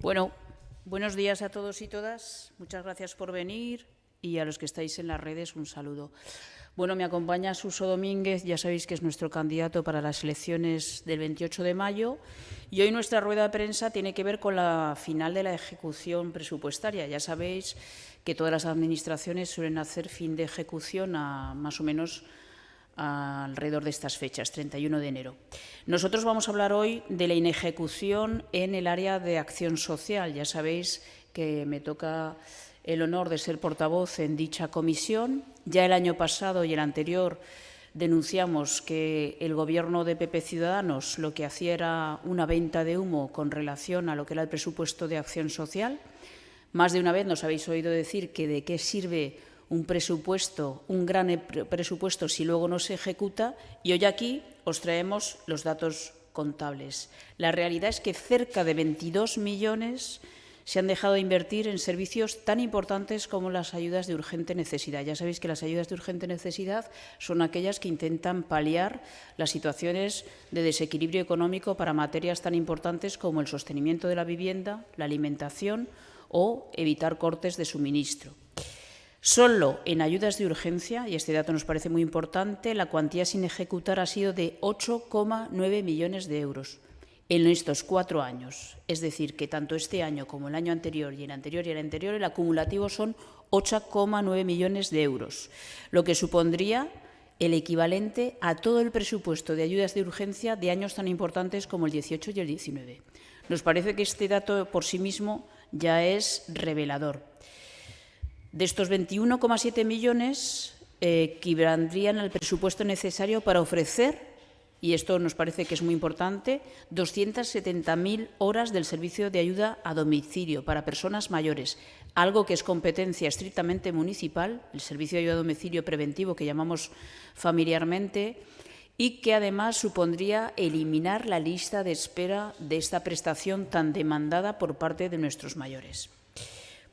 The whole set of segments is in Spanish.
Bueno, buenos días a todos y todas. Muchas gracias por venir y a los que estáis en las redes un saludo. Bueno, me acompaña Suso Domínguez, ya sabéis que es nuestro candidato para las elecciones del 28 de mayo y hoy nuestra rueda de prensa tiene que ver con la final de la ejecución presupuestaria. Ya sabéis que todas las administraciones suelen hacer fin de ejecución a más o menos alrededor de estas fechas, 31 de enero. Nosotros vamos a hablar hoy de la inejecución en el área de acción social. Ya sabéis que me toca el honor de ser portavoz en dicha comisión. Ya el año pasado y el anterior denunciamos que el Gobierno de PP Ciudadanos lo que hacía era una venta de humo con relación a lo que era el presupuesto de acción social. Más de una vez nos habéis oído decir que de qué sirve un presupuesto, un gran e-, presupuesto si luego no se ejecuta y hoy aquí os traemos los datos contables. La realidad es que cerca de 22 millones se han dejado de invertir en servicios tan importantes como las ayudas de urgente necesidad. Ya sabéis que las ayudas de urgente necesidad son aquellas que intentan paliar las situaciones de desequilibrio económico para materias tan importantes como el sostenimiento de la vivienda, la alimentación o evitar cortes de suministro. Solo en ayudas de urgencia, y este dato nos parece muy importante, la cuantía sin ejecutar ha sido de 8,9 millones de euros en estos cuatro años. Es decir, que tanto este año como el año anterior y el anterior y el anterior, el acumulativo son 8,9 millones de euros, lo que supondría el equivalente a todo el presupuesto de ayudas de urgencia de años tan importantes como el 18 y el 19. Nos parece que este dato por sí mismo ya es revelador. De estos 21,7 millones eh, equivaldrían al presupuesto necesario para ofrecer, y esto nos parece que es muy importante, 270.000 horas del servicio de ayuda a domicilio para personas mayores, algo que es competencia estrictamente municipal, el servicio de ayuda a domicilio preventivo que llamamos familiarmente, y que además supondría eliminar la lista de espera de esta prestación tan demandada por parte de nuestros mayores.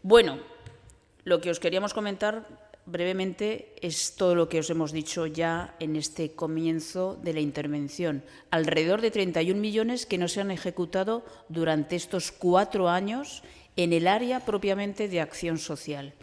Bueno, lo que os queríamos comentar brevemente es todo lo que os hemos dicho ya en este comienzo de la intervención. Alrededor de 31 millones que no se han ejecutado durante estos cuatro años en el área propiamente de acción social.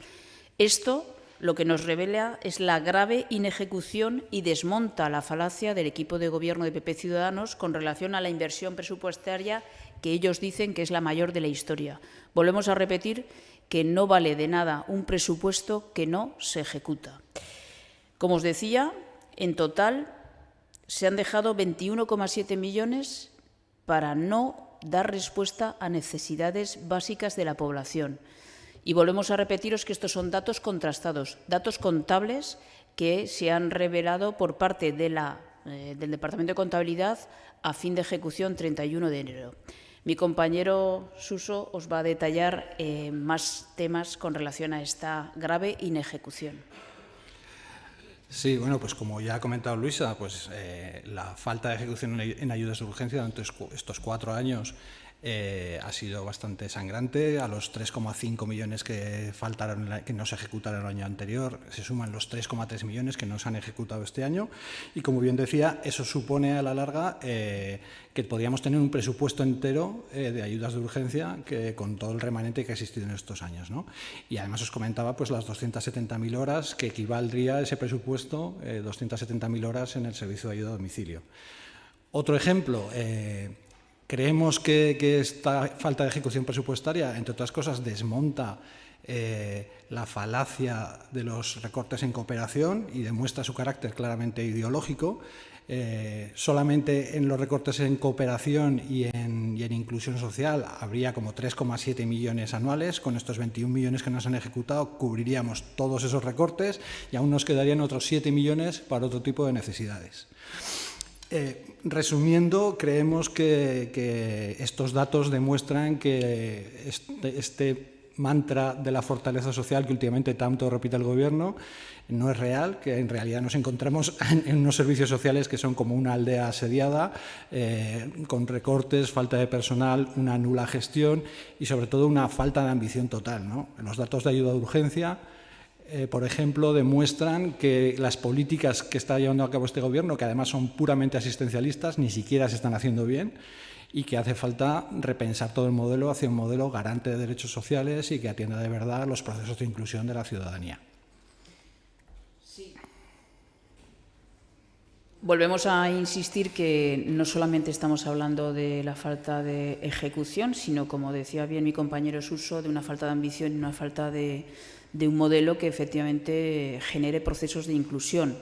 Esto lo que nos revela es la grave inejecución y desmonta la falacia del equipo de gobierno de PP Ciudadanos con relación a la inversión presupuestaria que ellos dicen que es la mayor de la historia. Volvemos a repetir que no vale de nada un presupuesto que no se ejecuta. Como os decía, en total se han dejado 21,7 millones para no dar respuesta a necesidades básicas de la población. Y volvemos a repetiros que estos son datos contrastados, datos contables que se han revelado por parte eh, del Departamento de Contabilidad a fin de ejecución 31 de enero. Mi compañero Suso os va a detallar eh, más temas con relación a esta grave inejecución. Sí, bueno, pues como ya ha comentado Luisa, pues eh, la falta de ejecución en ayudas de urgencia durante estos cuatro años eh, ha sido bastante sangrante. A los 3,5 millones que faltaron, que no se ejecutaron el año anterior, se suman los 3,3 millones que no se han ejecutado este año. Y como bien decía, eso supone a la larga eh, que podríamos tener un presupuesto entero eh, de ayudas de urgencia que, con todo el remanente que ha existido en estos años. ¿no? Y además os comentaba pues, las 270.000 horas que equivaldría ese presupuesto, 270.000 horas en el servicio de ayuda a domicilio. Otro ejemplo, Creemos que, esta falta de ejecución presupuestaria, entre otras cosas, desmonta eh, la falacia de los recortes en cooperación y demuestra su carácter claramente ideológico. Eh, solamente en los recortes en cooperación y en, y en inclusión social habría como 3,7 millones anuales. Con estos 21 millones que nos han ejecutado cubriríamos todos esos recortes y aún nos quedarían otros 7 millones para otro tipo de necesidades. Eh, resumiendo, creemos que, estos datos demuestran que este, este, mantra de la fortaleza social que últimamente tanto repite el Gobierno no es real, que en realidad nos encontramos en, unos servicios sociales que son como una aldea asediada, eh, con recortes, falta de personal, una nula gestión y sobre todo una falta de ambición total. ¿no? Los datos de ayuda de urgencia eh, por ejemplo, demuestran que las políticas que está llevando a cabo este Gobierno, que además son puramente asistencialistas, ni siquiera se están haciendo bien y que hace falta repensar todo el modelo hacia un modelo garante de derechos sociales y que atienda de verdad los procesos de inclusión de la ciudadanía. Volvemos a insistir que no solamente estamos hablando de la falta de ejecución, sino, como decía bien mi compañero Suso, de una falta de ambición y una falta de, de un modelo que efectivamente genere procesos de inclusión.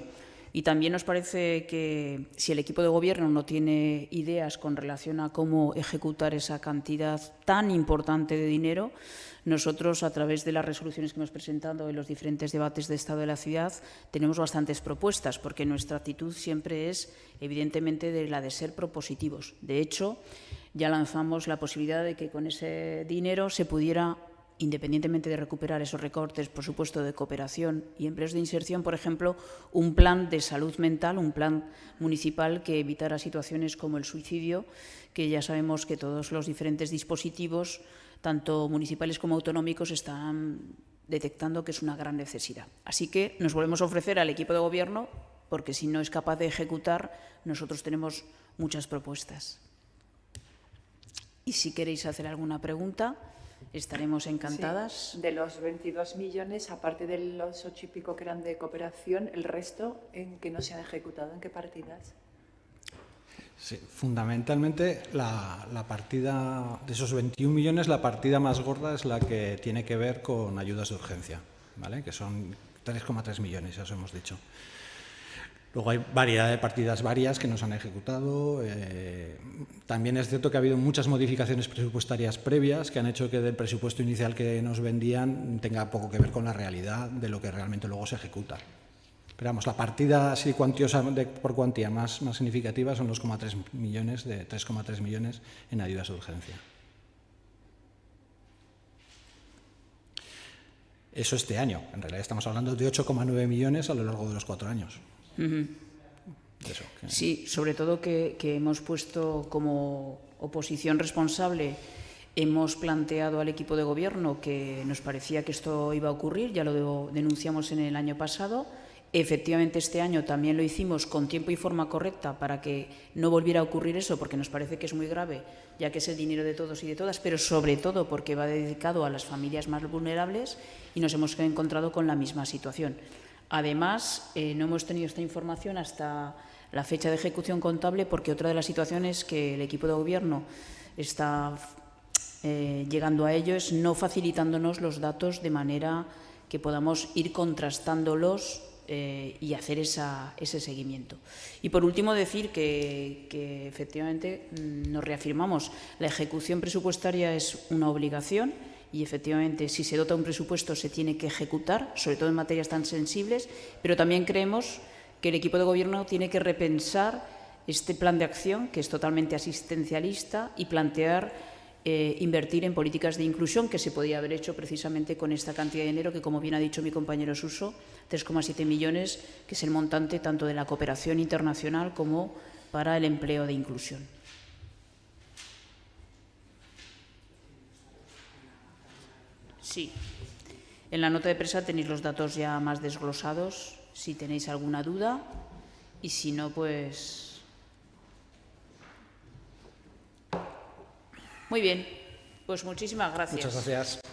Y también nos parece que si el equipo de gobierno no tiene ideas con relación a cómo ejecutar esa cantidad tan importante de dinero, nosotros, a través de las resoluciones que hemos presentado en los diferentes debates de Estado de la ciudad, tenemos bastantes propuestas, porque nuestra actitud siempre es, evidentemente, de la de ser propositivos. De hecho, ya lanzamos la posibilidad de que con ese dinero se pudiera independientemente de recuperar esos recortes, por supuesto, de cooperación y empleos de inserción, por ejemplo, un plan de salud mental, un plan municipal que evitara situaciones como el suicidio, que ya sabemos que todos los diferentes dispositivos, tanto municipales como autonómicos, están detectando que es una gran necesidad. Así que nos volvemos a ofrecer al equipo de gobierno, porque si no es capaz de ejecutar, nosotros tenemos muchas propuestas. Y si queréis hacer alguna pregunta, estaremos encantadas. Sí, de los 22 millones, aparte de los ocho y pico que eran de cooperación, el resto, ¿en qué no se han ejecutado? ¿En qué partidas? Sí, fundamentalmente la, la, partida de esos 21 millones, la partida más gorda es la que tiene que ver con ayudas de urgencia, ¿vale? que son 3,3 millones, ya os hemos dicho. Luego hay variedad de partidas varias que nos han ejecutado. Eh, también es cierto que ha habido muchas modificaciones presupuestarias previas que han hecho que del presupuesto inicial que nos vendían tenga poco que ver con la realidad de lo que realmente luego se ejecuta. Pero vamos, la partida así cuantiosa por cuantía más, significativa son los 3,3 millones de 3,3 millones en ayudas de urgencia. Eso este año. En realidad estamos hablando de 8,9 millones a lo largo de los cuatro años. Uh -huh. Eso, que... Sí, sobre todo que, que hemos puesto como oposición responsable Hemos planteado al equipo de gobierno que nos parecía que esto iba a ocurrir, ya lo denunciamos en el año pasado. Efectivamente, este año también lo hicimos con tiempo y forma correcta para que no volviera a ocurrir eso, porque nos parece que es muy grave, ya que es el dinero de todos y de todas, pero sobre todo porque va dedicado a las familias más vulnerables y nos hemos encontrado con la misma situación. Además, eh, no hemos tenido esta información hasta la fecha de ejecución contable porque otra de las situaciones que el equipo de gobierno está eh, llegando a ello es no facilitándonos los datos de manera que podamos ir contrastándolos eh, y hacer ese seguimiento. Y por último decir que, que efectivamente mm, nos reafirmamos, la ejecución presupuestaria es una obligación y efectivamente si se dota un presupuesto se tiene que ejecutar, sobre todo en materias tan sensibles, pero también creemos que el equipo de gobierno tiene que repensar este plan de acción que es totalmente asistencialista y plantear eh, invertir en políticas de inclusión que se podía haber hecho precisamente con esta cantidad de dinero que, como bien ha dicho mi compañero Suso, 3,7 millones, que es el montante tanto de la cooperación internacional como para el empleo de inclusión. Sí. En la nota de prensa tenéis los datos ya más desglosados, si tenéis alguna duda, y si no, pues... Muy bien, pues muchísimas gracias. Muchas gracias.